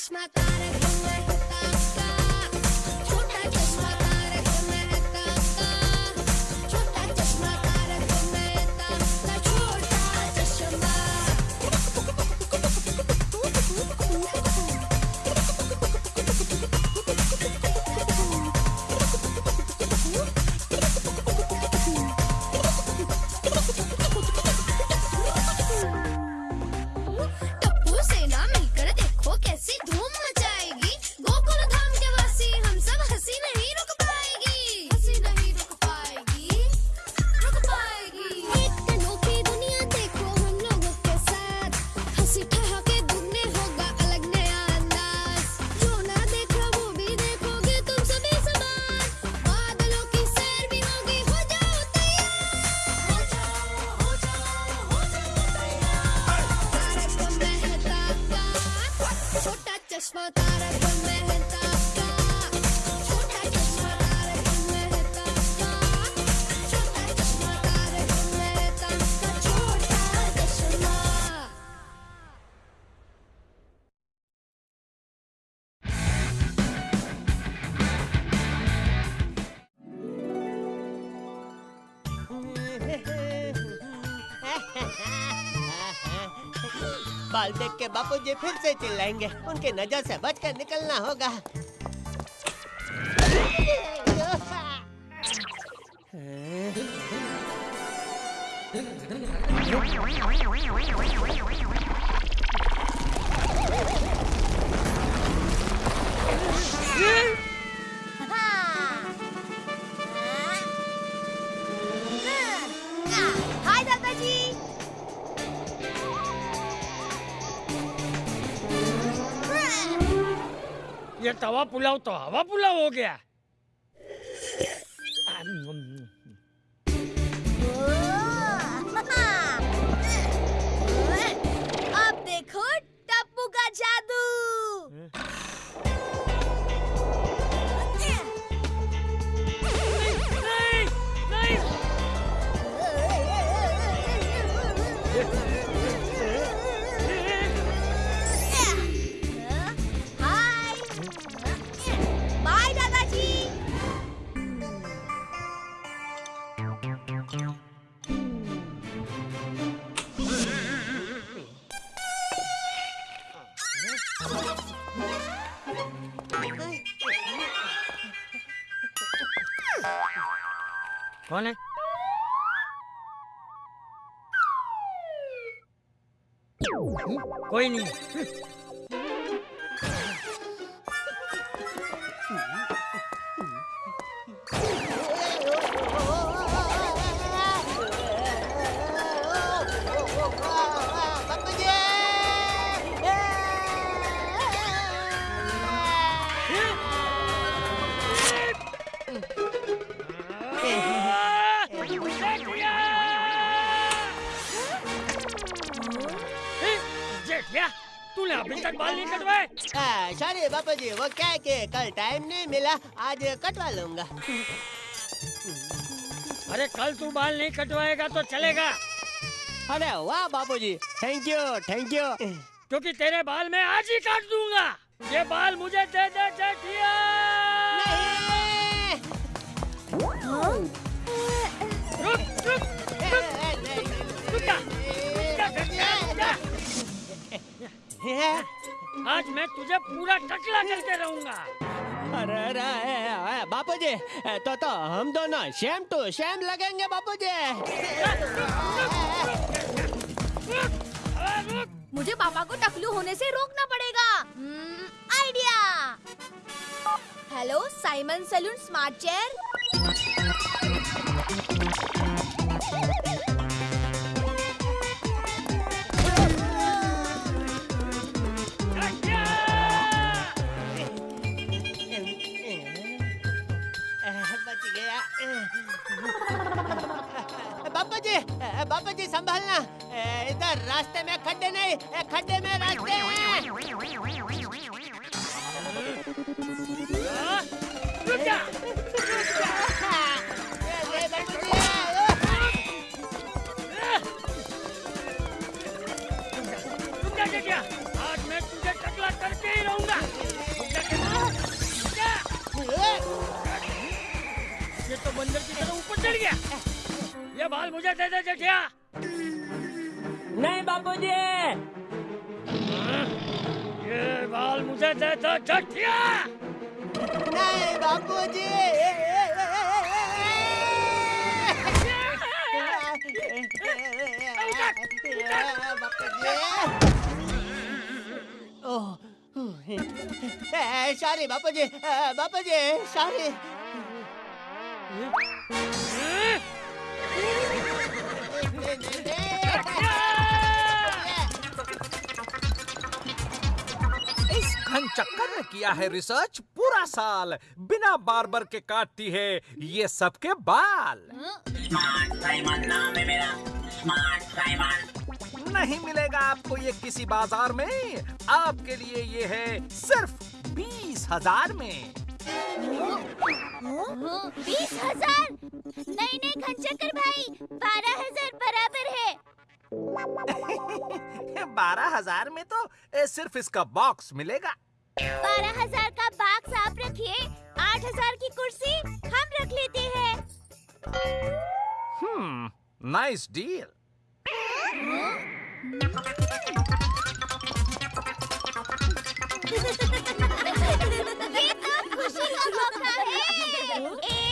Push my body. बाल देख के बापू जी फिर से चिल्लाएँगे। उनके नज़र से बचकर निकलना होगा। हाय ये तवा पुलाव तो हवा पुलाव हो गया। अब देखो टप्पू का जादू। कौन है? कोई नहीं। तूने अभी तक बाल नहीं कटवाए सॉरी बापू जी वो क्या है कि कल टाइम नहीं मिला आज कटवा लूँगा अरे कल तू बाल नहीं कटवाएगा तो चलेगा अरे वाह Bapu ji thank you thank you क्योंकि तेरे बाल मैं आज ही काट दूँगा ये बाल मुझे दे दे जेठिया रुक रुक रुक जा, जा। आज मैं तुझे पूरा टकला करके रहूँगा। अरे अरे बापू जी तो तो हम दोनों शेम टू शेम लगेंगे बापू जी मुझे पापा को टकलू होने से रोकना पड़ेगा। हम्म, idea. Hello Simon salon smart chair. दे दे जेठिया नहीं बापू जी ये बाल मुझे दे दे जेठिया नहीं बापू जी बापू जी ओह सॉरी। बापू जी बापू जी सॉरी चक्कर में किया है रिसर्च पूरा साल, बिना बार्बर के काटती है ये सबके बाल। नहीं मिलेगा आपको ये किसी बाज़ार में, आपके लिए ये है सिर्फ़ बीस हज़ार में। बीस हज़ार। नहीं नहीं घनचक्कर भाई बारह हज़ार बराबर है। बारह हज़ार में तो सिर्फ़ इसका बॉक्स मिलेगा। बारह हज़ार का बॉक्स आप रखिए आठ हज़ार की कुर्सी हम रख लेते हैं। हम्म नाइस डील ये तो खुशी का मौका है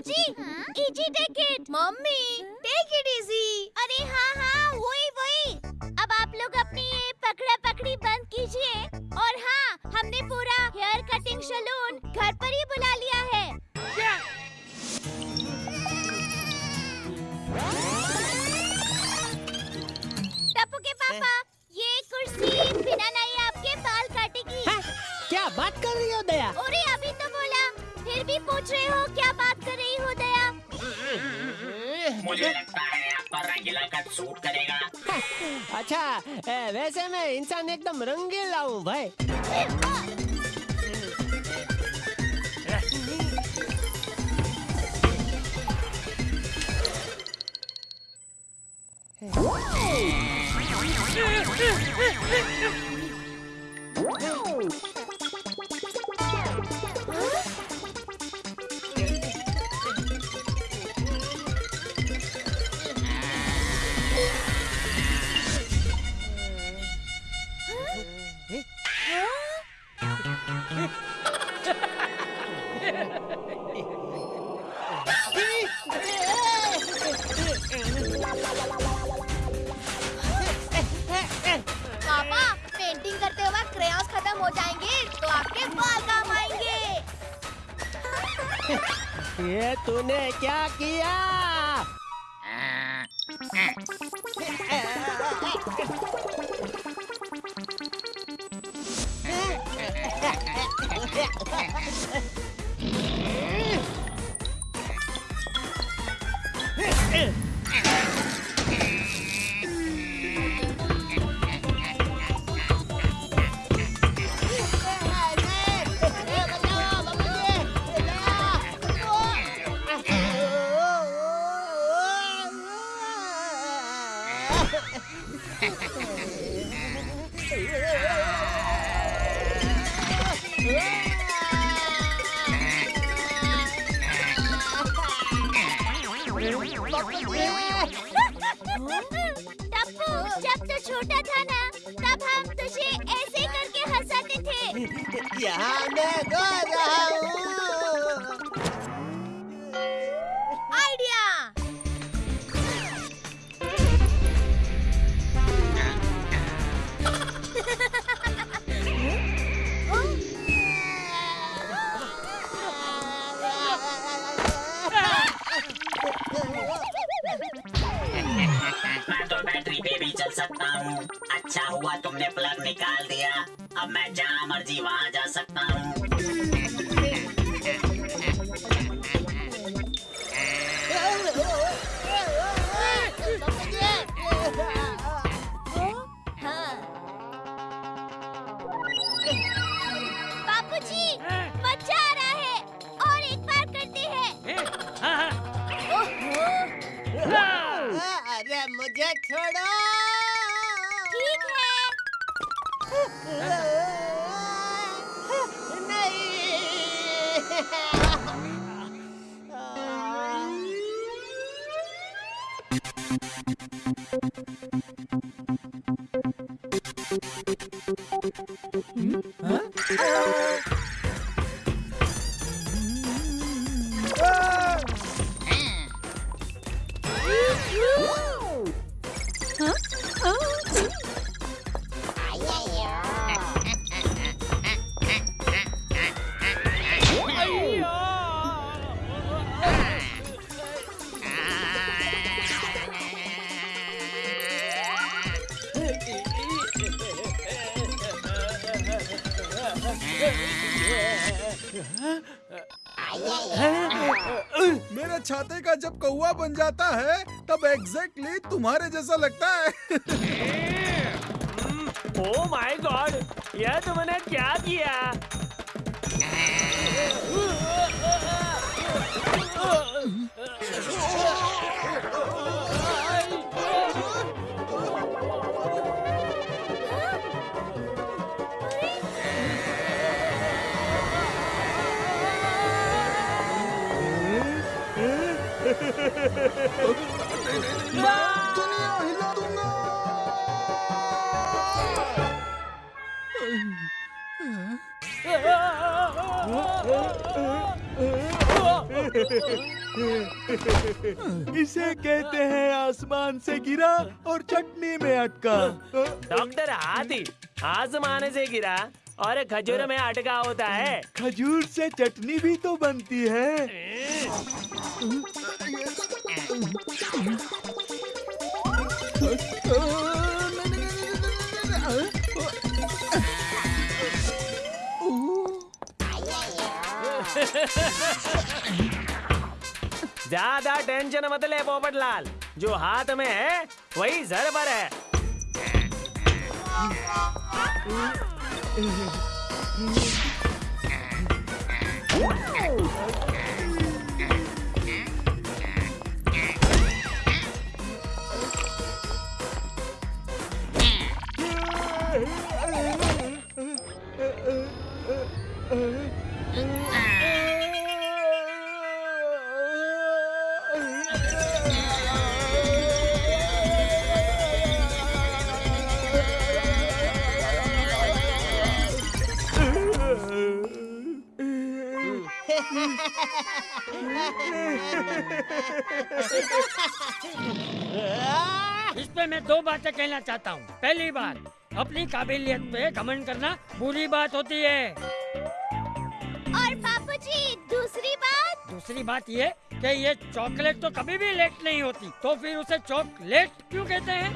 Bapuji easy take it mummy take it easy अरे हाँ हाँ वही वही। अब आप लोग अपनी ये पकड़ा पकड़ी बंद कीजिए। और हाँ हमने पूरा हेयर कटिंग सलून घर पर ही बुला लिया है। टप्पू के पापा ये कुर्सी बिना नहीं आपके बाल काटेगी। हाँ, क्या बात कर रही हो? सूट करेगा। अच्छा ए, वैसे मैं इंसान एकदम रंगीला हूँ भाई। पापा 你妈的 बन जाता है, तब एग्जैक्टली तुम्हारे जैसा लगता है। ओ माय गॉड यह तुमने क्या किया? इसे कहते हैं आसमान से गिरा और चटनी में अटका। डॉक्टर हाथी आसमान से गिरा और खजूर में अटका होता है। खजूर से चटनी भी तो बनती है। ज़्यादा टेंशन मत ले पोपटलाल। जो हाथ में है वही जर पर है। इस पे मैं दो बातें कहना चाहता हूँ। पहली बात अपनी काबिलियत पे घमंड करना बुरी बात होती है। और बापूजी दूसरी बात? दूसरी बात ये कि ये चॉकलेट तो कभी भी लेट नहीं होती तो फिर उसे चॉकलेट क्यों कहते हैं?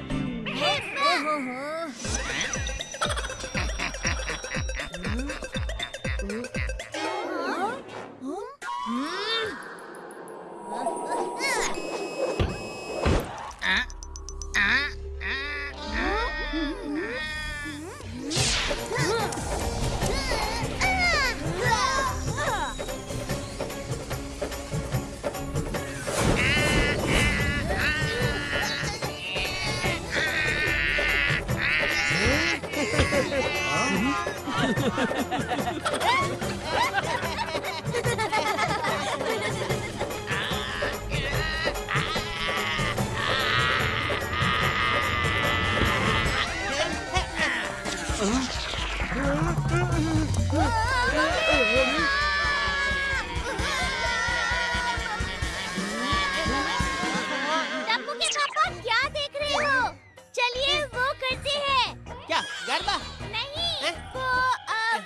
के पापा क्या देख रहे हो? चलिए वो करते हैं। क्या गरबा? नहीं हैं? वो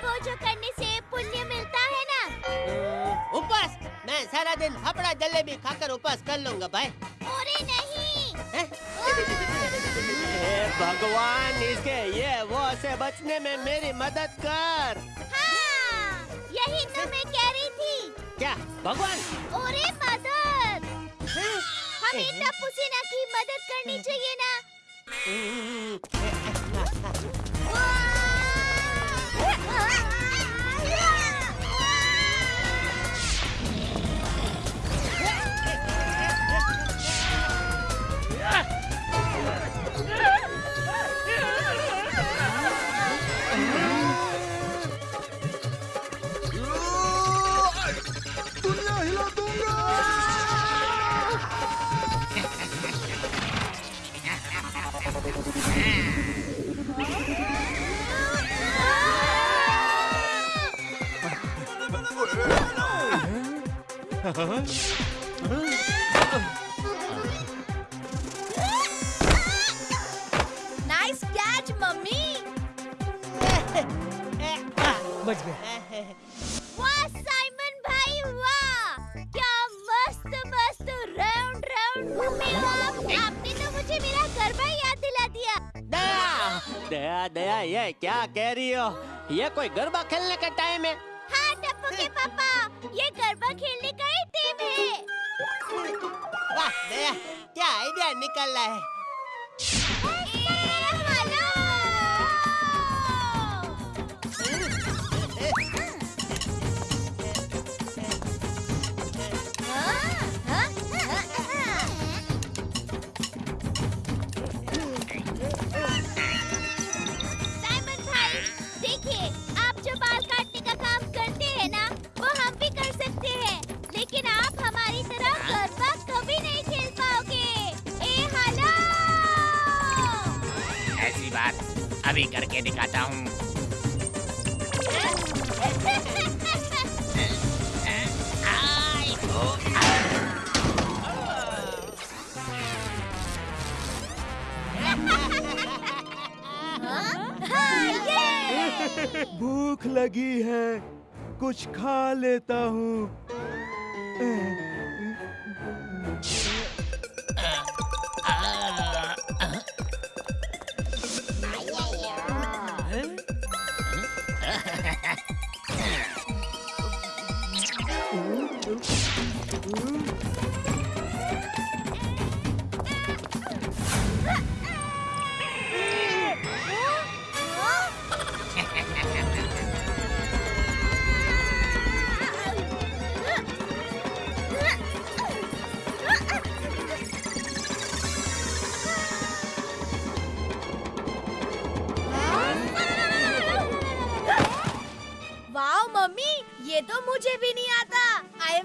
वो जो करने से पुण्य मिलता है ना। उपवास? मैं सारा दिन हपड़ा जलेबी खाकर उपवास कर लूँगा भाई। अरे नहीं। हैं? भगवान इसके ये वो से बचने में मेरी मदद कर। भगवान। अरे मदद। हमें टप्पू सेना की मदद करनी चाहिए ना। नाइस कैच मम्मी बच गए वाह साइमन भाई वाह। क्या मस्त मस्त। राउंड राउंड घूमे हो आप आपने तो मुझे मेरा गरबा याद दिला दिया। दया दया दया ये क्या कह रही हो? ये कोई गरबा खेलने का टाइम है? हाँ टप्पू के पापा ये गरबा खेलने निकल रहा है अभी करके दिखाता हाँ, भूख लगी है कुछ खा लेता हूँ।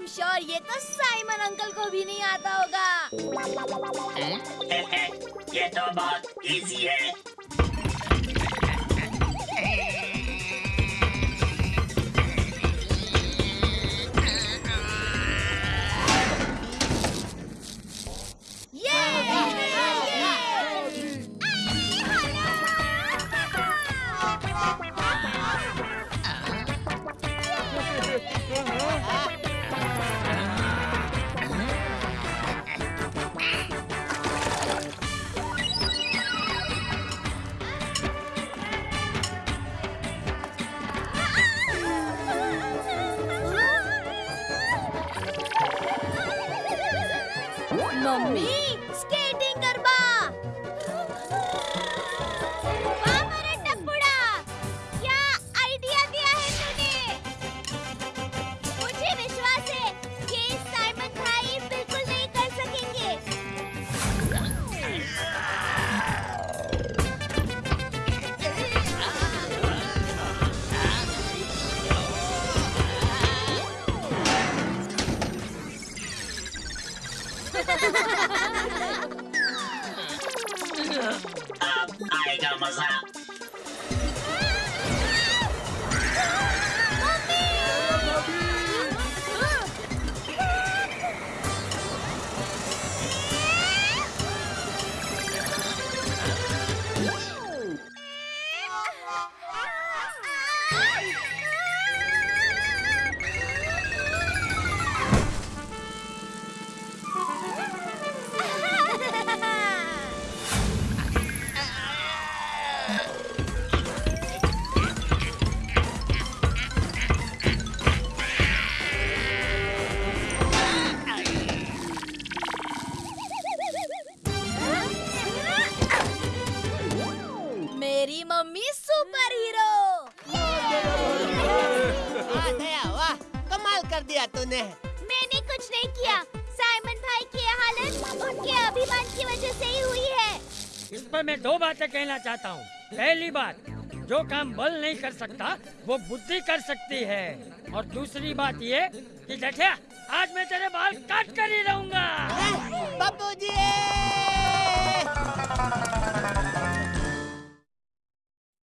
एम श्योर ये तो साइमन अंकल को भी नहीं आता होगा। ये तो बहुत इजी है। अब आएगा मैं दो बातें कहना चाहता हूँ। पहली बात, जो काम बल नहीं कर सकता, वो बुद्धि कर सकती है। और दूसरी बात ये कि जठिया आज मैं तेरे बाल काट कर ही रहूँगा। बाबूजी